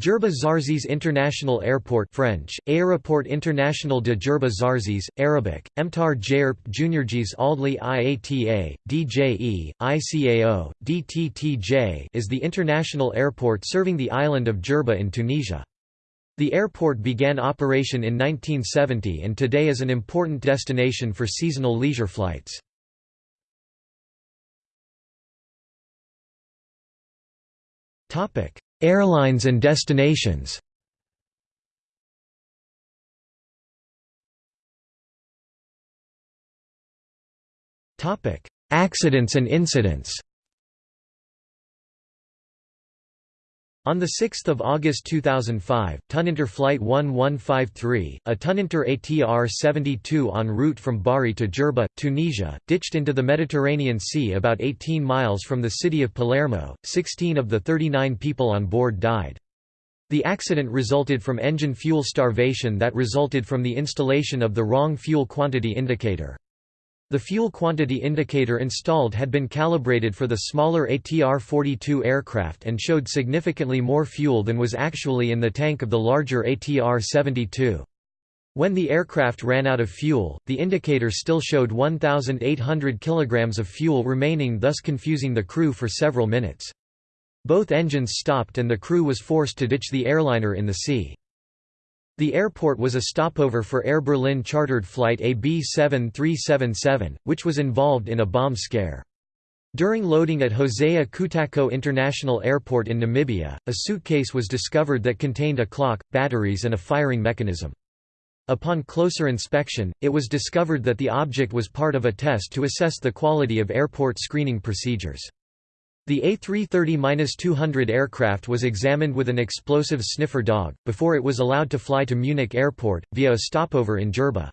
Djerba Zarzis International Airport French, Aéroport International de Djerba Zarzis, Arabic, Emtar Jairp Juniorjis Aldli IATA, DJE, ICAO, DTTJ is the international airport serving the island of Djerba in Tunisia. The airport began operation in 1970 and today is an important destination for seasonal leisure flights. Airlines and destinations. Accidents and incidents On 6 August 2005, Tuninter Flight 1153, a Tuninter ATR-72 en route from Bari to Djerba, Tunisia, ditched into the Mediterranean Sea about 18 miles from the city of Palermo. 16 of the 39 people on board died. The accident resulted from engine fuel starvation that resulted from the installation of the wrong fuel quantity indicator. The fuel quantity indicator installed had been calibrated for the smaller ATR-42 aircraft and showed significantly more fuel than was actually in the tank of the larger ATR-72. When the aircraft ran out of fuel, the indicator still showed 1,800 kg of fuel remaining thus confusing the crew for several minutes. Both engines stopped and the crew was forced to ditch the airliner in the sea. The airport was a stopover for Air Berlin chartered flight AB 7377, which was involved in a bomb scare. During loading at Hosea Kutako International Airport in Namibia, a suitcase was discovered that contained a clock, batteries and a firing mechanism. Upon closer inspection, it was discovered that the object was part of a test to assess the quality of airport screening procedures. The A330-200 aircraft was examined with an explosive sniffer dog, before it was allowed to fly to Munich airport, via a stopover in Djerba.